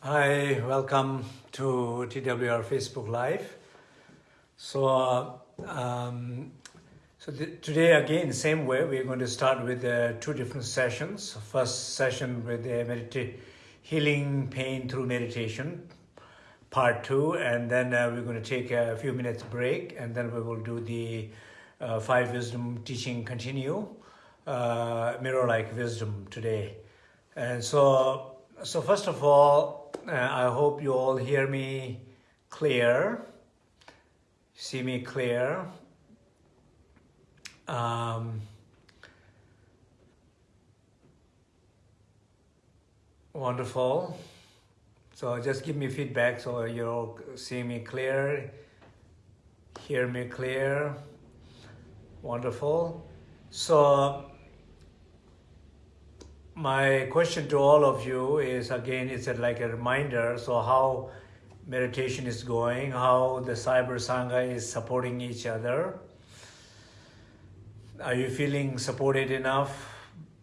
Hi, welcome to TWR Facebook Live. So, uh, um, so today again, same way, we're going to start with uh, two different sessions. First session with the healing pain through meditation, part two, and then uh, we're going to take a few minutes break, and then we will do the uh, five wisdom teaching continue, uh, mirror-like wisdom today. And so, so first of all, uh, I hope you all hear me clear, see me clear. Um, wonderful. So just give me feedback so you all see me clear, hear me clear. Wonderful. So my question to all of you is again, it's like a reminder. So how meditation is going, how the Cyber Sangha is supporting each other. Are you feeling supported enough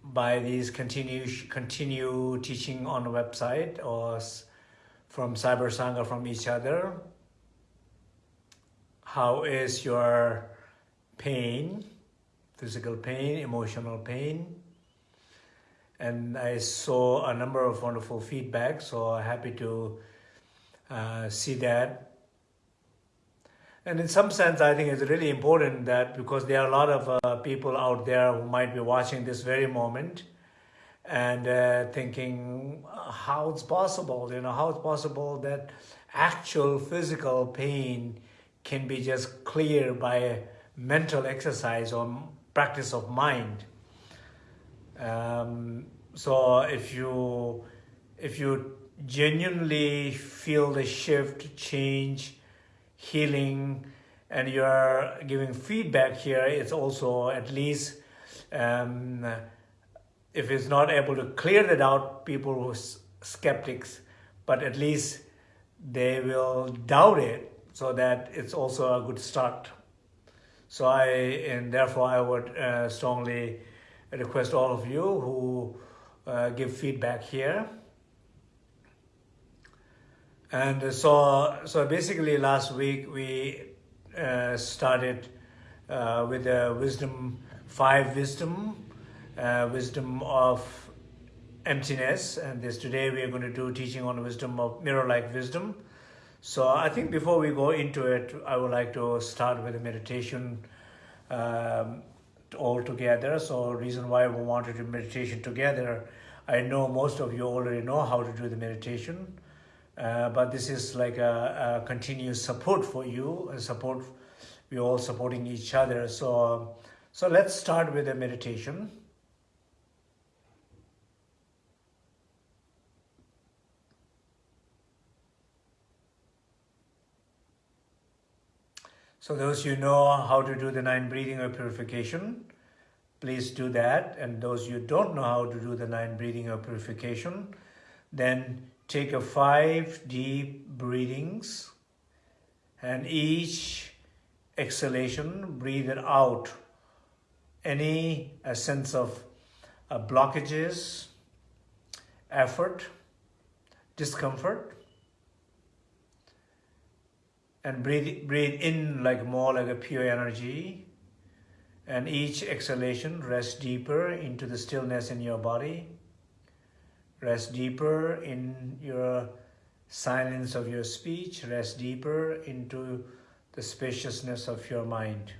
by these continue, continue teaching on the website or from Cyber Sangha from each other? How is your pain, physical pain, emotional pain? And I saw a number of wonderful feedback, so happy to uh, see that. And in some sense, I think it's really important that because there are a lot of uh, people out there who might be watching this very moment and uh, thinking how it's possible, you know, how it's possible that actual physical pain can be just cleared by mental exercise or practice of mind. Um, so if you if you genuinely feel the shift, change, healing, and you're giving feedback here, it's also at least um, if it's not able to clear that out, people who skeptics, but at least they will doubt it so that it's also a good start. So I, and therefore I would uh, strongly request all of you who uh, give feedback here. And so, so basically last week we uh, started uh, with the wisdom, five wisdom, uh, wisdom of emptiness. And this today we are going to do teaching on wisdom of mirror-like wisdom. So I think before we go into it, I would like to start with a meditation um, all together. So reason why we wanted to do meditation together, I know most of you already know how to do the meditation, uh, but this is like a, a, continuous support for you, and support, we're all supporting each other. So, so let's start with the meditation. So those you know how to do the nine breathing or purification, please do that. And those you don't know how to do the nine breathing or purification, then take a five deep breathings and each exhalation, breathe it out. Any a sense of uh, blockages, effort, discomfort, and breathe, breathe in like more like a pure energy. And each exhalation rest deeper into the stillness in your body rest deeper in your silence of your speech rest deeper into the spaciousness of your mind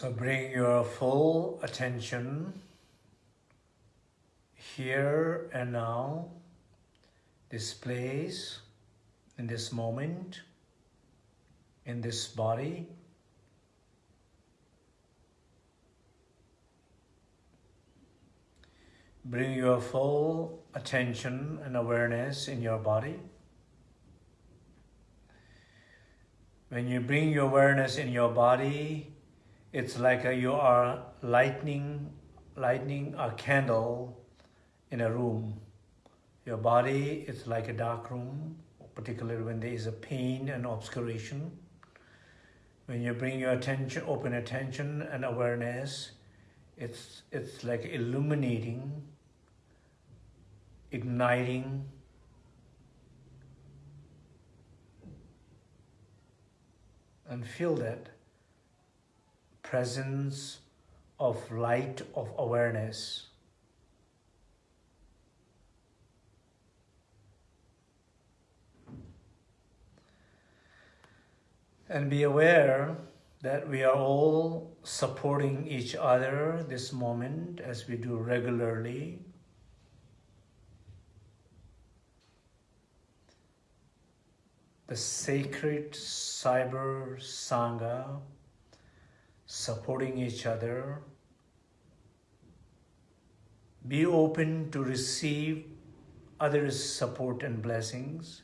So bring your full attention here and now, this place, in this moment, in this body. Bring your full attention and awareness in your body. When you bring your awareness in your body, it's like a, you are lightning, lighting a candle in a room. Your body is like a dark room, particularly when there is a pain and obscuration. When you bring your attention, open attention and awareness, it's, it's like illuminating, igniting, and feel that presence of light of awareness. And be aware that we are all supporting each other this moment as we do regularly. The sacred cyber sangha supporting each other. Be open to receive others' support and blessings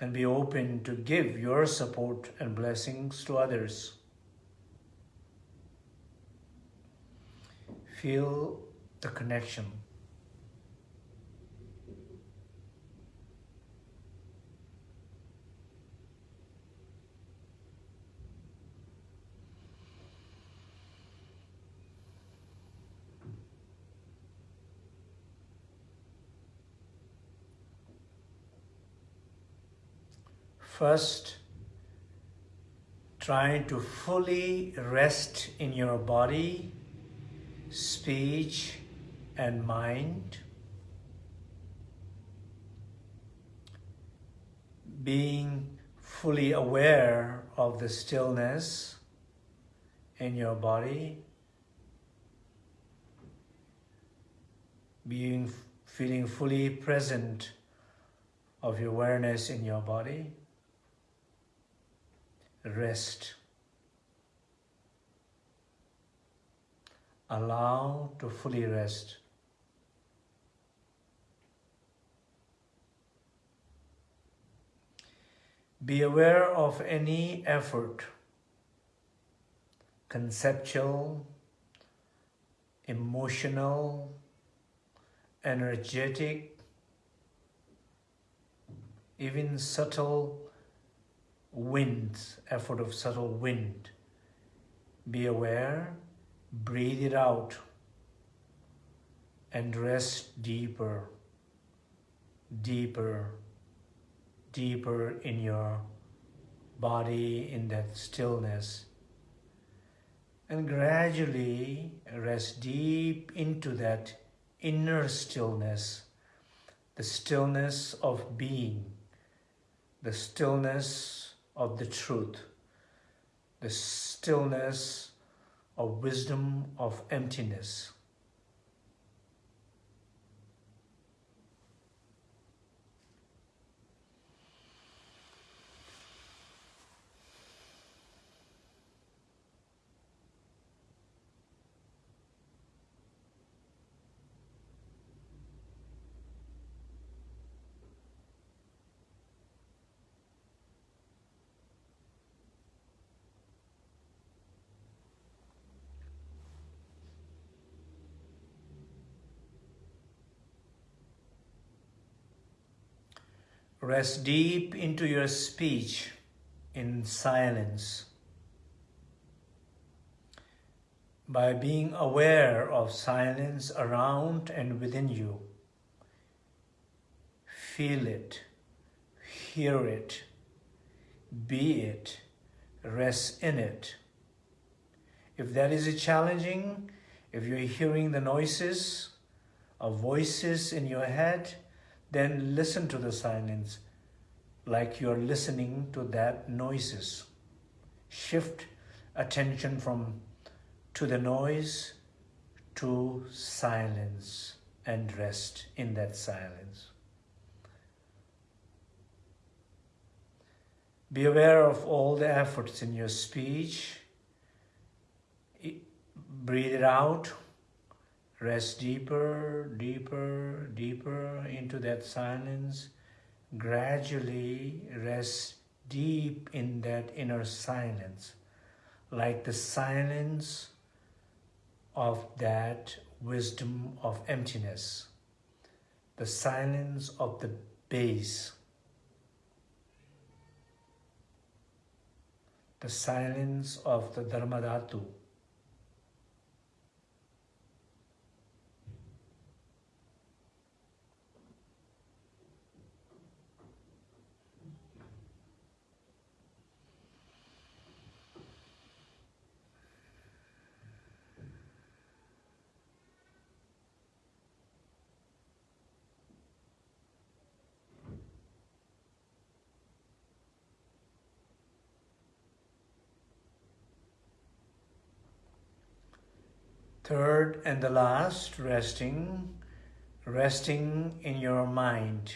and be open to give your support and blessings to others. Feel the connection. First, trying to fully rest in your body, speech, and mind. Being fully aware of the stillness in your body. Being, feeling fully present of your awareness in your body rest. Allow to fully rest. Be aware of any effort, conceptual, emotional, energetic, even subtle winds, effort of subtle wind. Be aware, breathe it out, and rest deeper, deeper, deeper in your body, in that stillness. And gradually rest deep into that inner stillness, the stillness of being, the stillness of the truth, the stillness of wisdom of emptiness. Rest deep into your speech in silence. By being aware of silence around and within you, feel it, hear it, be it, rest in it. If that is challenging, if you're hearing the noises of voices in your head, then listen to the silence like you're listening to that noises. Shift attention from to the noise to silence and rest in that silence. Be aware of all the efforts in your speech. Breathe it out. Rest deeper, deeper, deeper into that silence. Gradually rest deep in that inner silence, like the silence of that wisdom of emptiness, the silence of the base, the silence of the Dharmadhatu, Third and the last, resting, resting in your mind.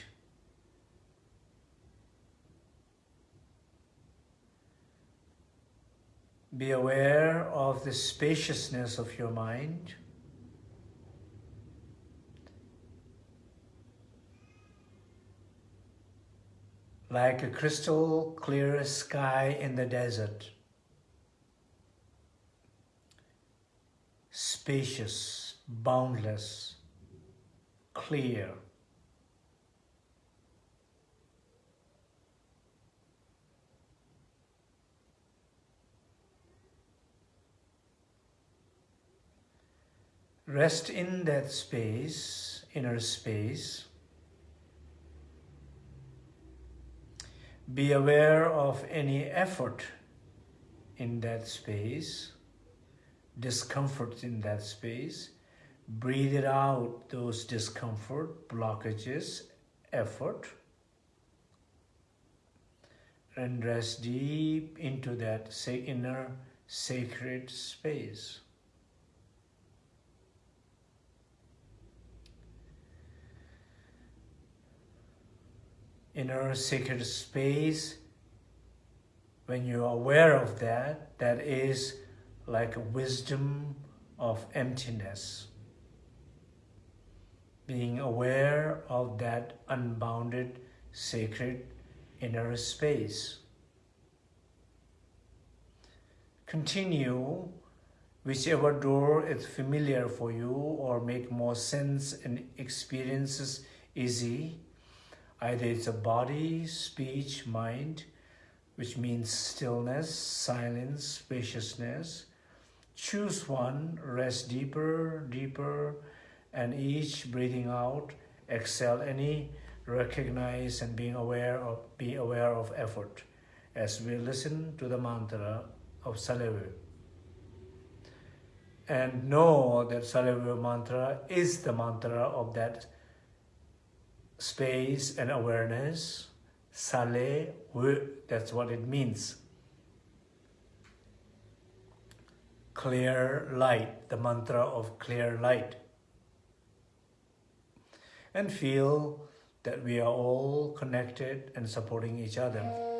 Be aware of the spaciousness of your mind. Like a crystal clear sky in the desert. Spacious, boundless, clear. Rest in that space, inner space. Be aware of any effort in that space discomfort in that space. Breathe it out, those discomfort, blockages, effort. And rest deep into that inner sacred space. Inner sacred space, when you're aware of that, that is like a wisdom of emptiness. Being aware of that unbounded, sacred inner space. Continue whichever door is familiar for you or make more sense and experiences easy. Either it's a body, speech, mind, which means stillness, silence, spaciousness, Choose one, rest deeper, deeper, and each breathing out, exhale any, recognize and being aware of, be aware of effort as we listen to the mantra of Salevu. And know that Salevu mantra is the mantra of that space and awareness. Sale, that's what it means. Clear light, the mantra of clear light. And feel that we are all connected and supporting each other.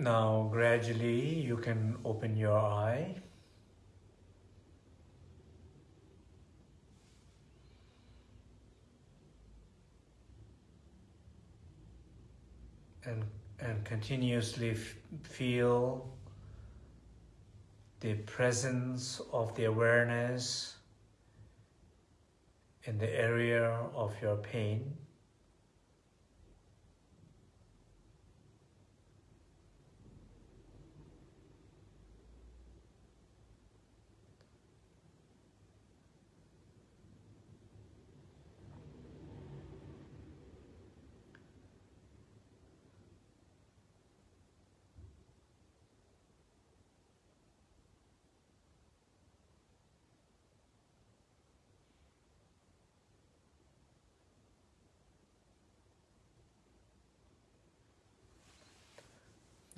Now gradually you can open your eye. And, and continuously feel the presence of the awareness in the area of your pain.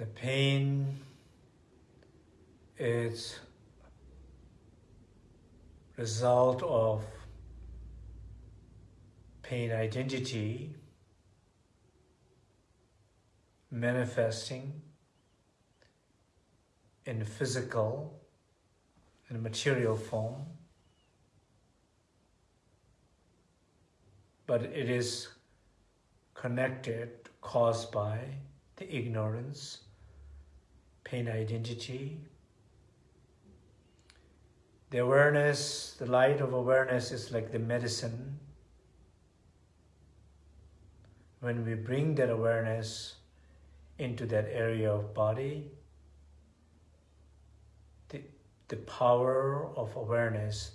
The pain is result of pain identity manifesting in physical and material form. But it is connected caused by the ignorance pain identity. The awareness, the light of awareness is like the medicine. When we bring that awareness into that area of body, the, the power of awareness,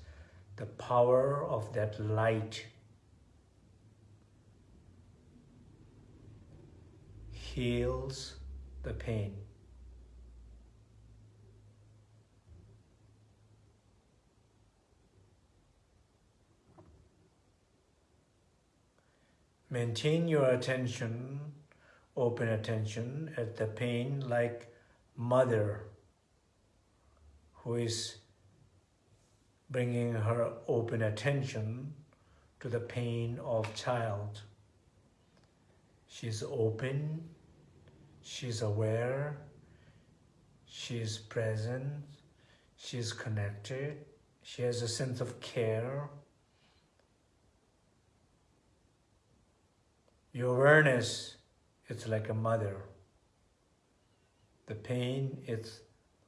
the power of that light heals the pain. Maintain your attention, open attention at the pain like mother who is bringing her open attention to the pain of child. She's open, she's aware, she's present, she's connected, she has a sense of care, Your awareness, it's like a mother. The pain, it's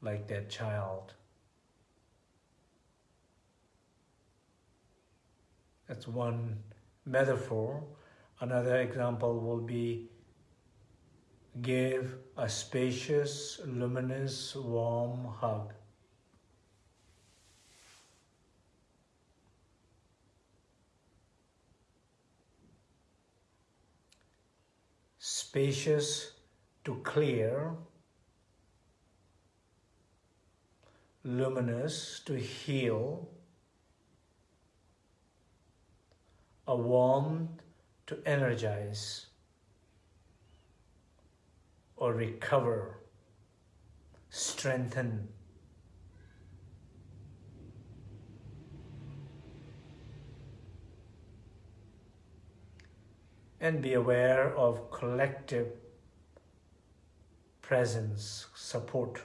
like that child. That's one metaphor. Another example will be give a spacious, luminous, warm hug. Spacious to clear, luminous to heal, a warm to energize or recover, strengthen, and be aware of collective presence, support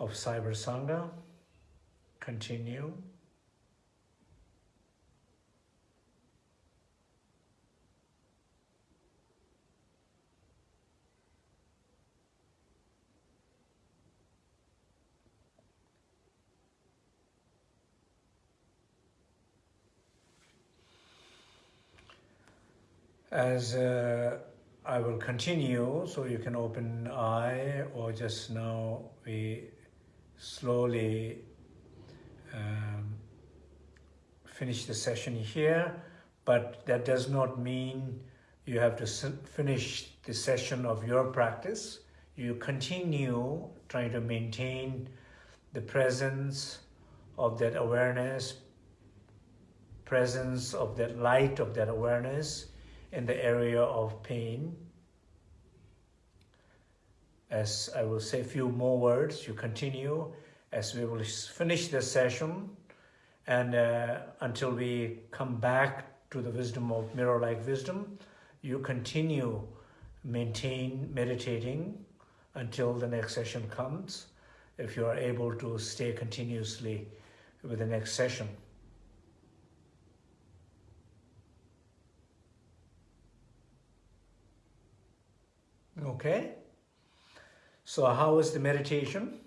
of Cyber Sangha. Continue. As uh, I will continue, so you can open eye or just now we slowly um, finish the session here, but that does not mean you have to finish the session of your practice. You continue trying to maintain the presence of that awareness, presence of that light of that awareness in the area of pain. As I will say a few more words, you continue as we will finish the session and uh, until we come back to the wisdom of mirror-like wisdom, you continue maintain meditating until the next session comes, if you are able to stay continuously with the next session. Okay? So how was the meditation?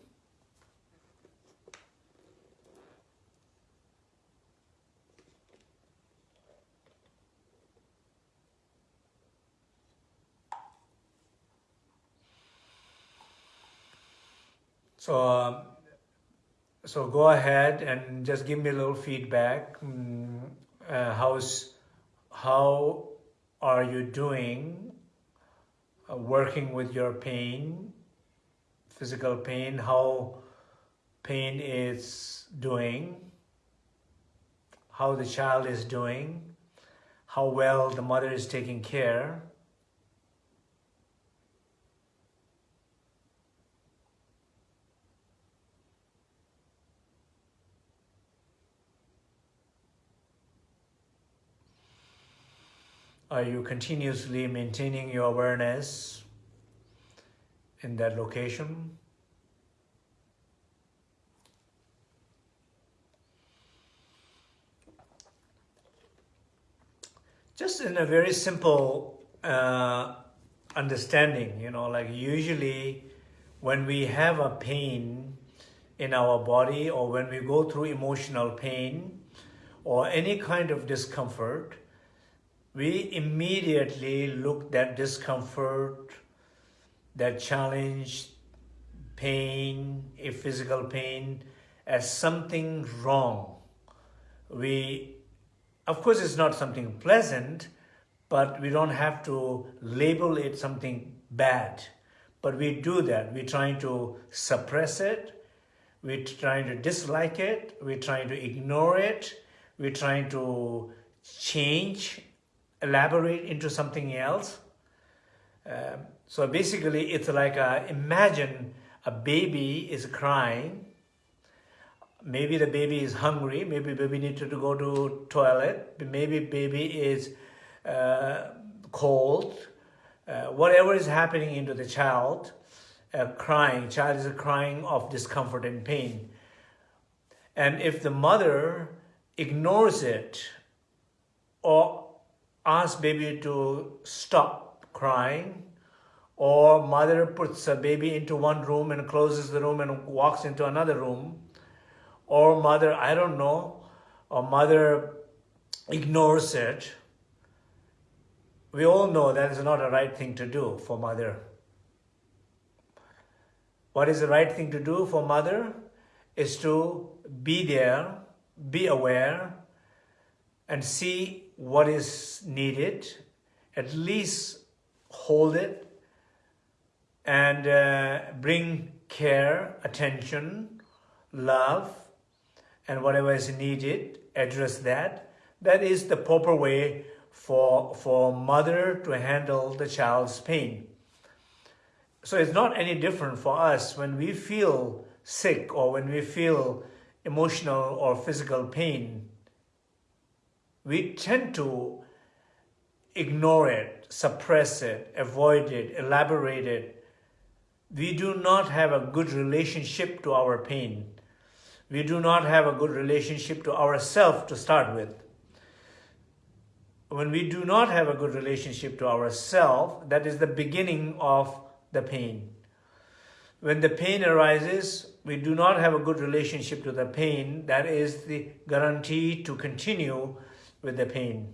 So, so go ahead and just give me a little feedback. Mm, uh, how's, how are you doing uh, working with your pain, physical pain, how pain is doing, how the child is doing, how well the mother is taking care, Are you continuously maintaining your awareness in that location? Just in a very simple uh, understanding, you know, like usually when we have a pain in our body or when we go through emotional pain or any kind of discomfort, we immediately look that discomfort, that challenge, pain, a physical pain, as something wrong. We, of course, it's not something pleasant, but we don't have to label it something bad. But we do that. We're trying to suppress it. We're trying to dislike it. We're trying to ignore it. We're trying to change elaborate into something else. Um, so basically, it's like a, imagine a baby is crying. Maybe the baby is hungry. Maybe baby needs to go to toilet. Maybe baby is uh, cold. Uh, whatever is happening into the child, uh, crying, child is crying of discomfort and pain. And if the mother ignores it or ask baby to stop crying or mother puts a baby into one room and closes the room and walks into another room or mother, I don't know, or mother ignores it. We all know that is not a right thing to do for mother. What is the right thing to do for mother is to be there, be aware, and see what is needed, at least hold it and uh, bring care, attention, love, and whatever is needed, address that. That is the proper way for, for mother to handle the child's pain. So it's not any different for us when we feel sick or when we feel emotional or physical pain we tend to ignore it, suppress it, avoid it, elaborate it. We do not have a good relationship to our pain. We do not have a good relationship to ourselves to start with. When we do not have a good relationship to ourselves, that is the beginning of the pain. When the pain arises, we do not have a good relationship to the pain. That is the guarantee to continue with the pain.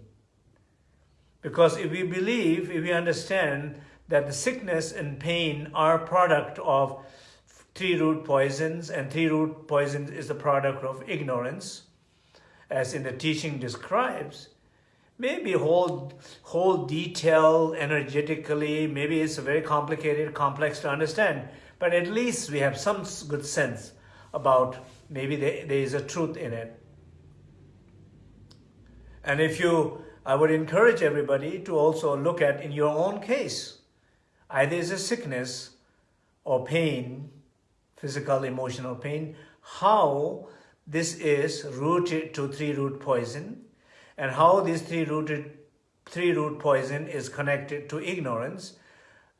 Because if we believe, if we understand that the sickness and pain are product of three root poisons and three root poison is the product of ignorance, as in the teaching describes, maybe whole, whole detail energetically, maybe it's very complicated, complex to understand, but at least we have some good sense about maybe there, there is a truth in it. And if you, I would encourage everybody to also look at in your own case, either is a sickness or pain, physical, emotional pain, how this is rooted to three root poison and how this three rooted three root poison is connected to ignorance,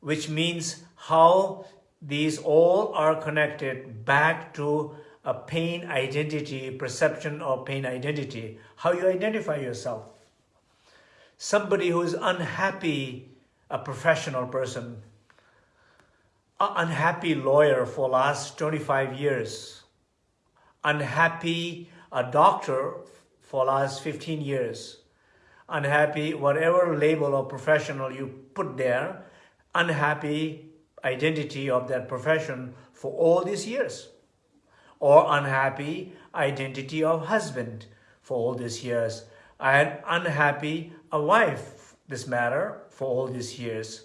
which means how these all are connected back to a pain identity, perception of pain identity, how you identify yourself. Somebody who is unhappy, a professional person, an unhappy lawyer for last 25 years, unhappy a doctor for last 15 years, unhappy, whatever label or professional you put there, unhappy identity of that profession for all these years or unhappy identity of husband for all these years and unhappy a wife this matter for all these years.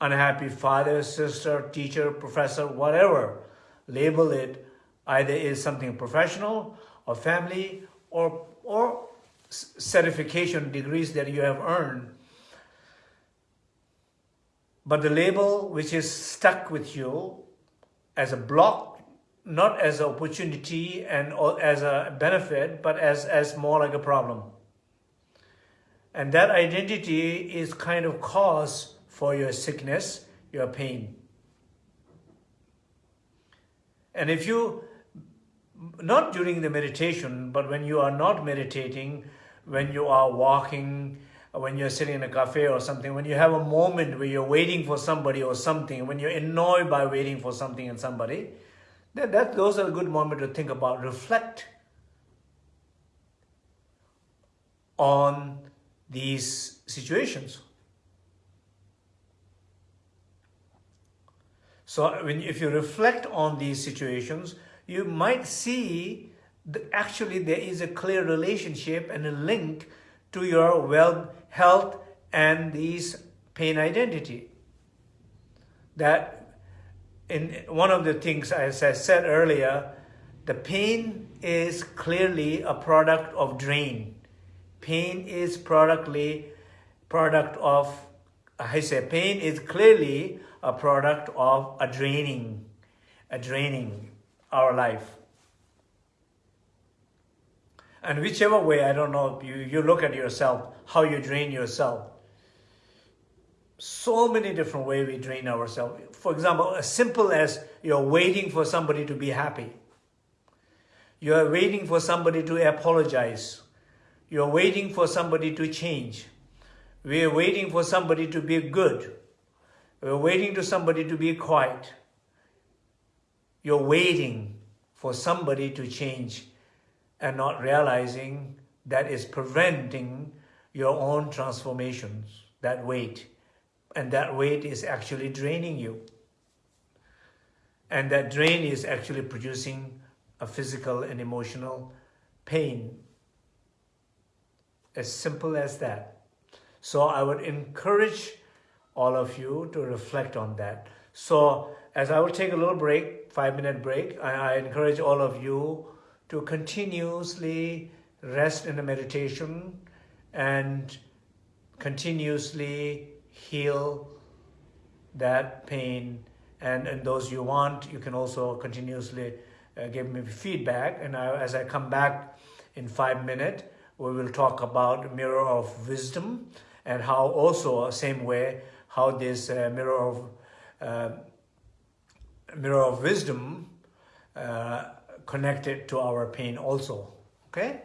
Unhappy father sister teacher professor whatever label it either is something professional or family or or certification degrees that you have earned. But the label which is stuck with you as a block, not as an opportunity and as a benefit, but as, as more like a problem. And that identity is kind of cause for your sickness, your pain. And if you, not during the meditation, but when you are not meditating, when you are walking, when you're sitting in a cafe or something, when you have a moment where you're waiting for somebody or something, when you're annoyed by waiting for something and somebody, then that, those are a good moment to think about, reflect on these situations. So when, if you reflect on these situations, you might see that actually there is a clear relationship and a link to your well health and these pain identity. That in one of the things, as I said earlier, the pain is clearly a product of drain. Pain is productly product of, I say pain is clearly a product of a draining, a draining our life. And whichever way, I don't know, you, you look at yourself, how you drain yourself. So many different ways we drain ourselves. For example, as simple as you're waiting for somebody to be happy. You're waiting for somebody to apologize. You're waiting for somebody to change. We're waiting for somebody to be good. We're waiting for somebody to be quiet. You're waiting for somebody to change and not realizing that is preventing your own transformations, that weight. And that weight is actually draining you. And that drain is actually producing a physical and emotional pain. As simple as that. So I would encourage all of you to reflect on that. So as I will take a little break, five minute break, I, I encourage all of you to continuously rest in the meditation and continuously heal that pain and, and those you want you can also continuously uh, give me feedback and I, as I come back in five minutes we will talk about mirror of wisdom and how also same way how this uh, mirror of uh, mirror of wisdom uh, connected to our pain also. Okay?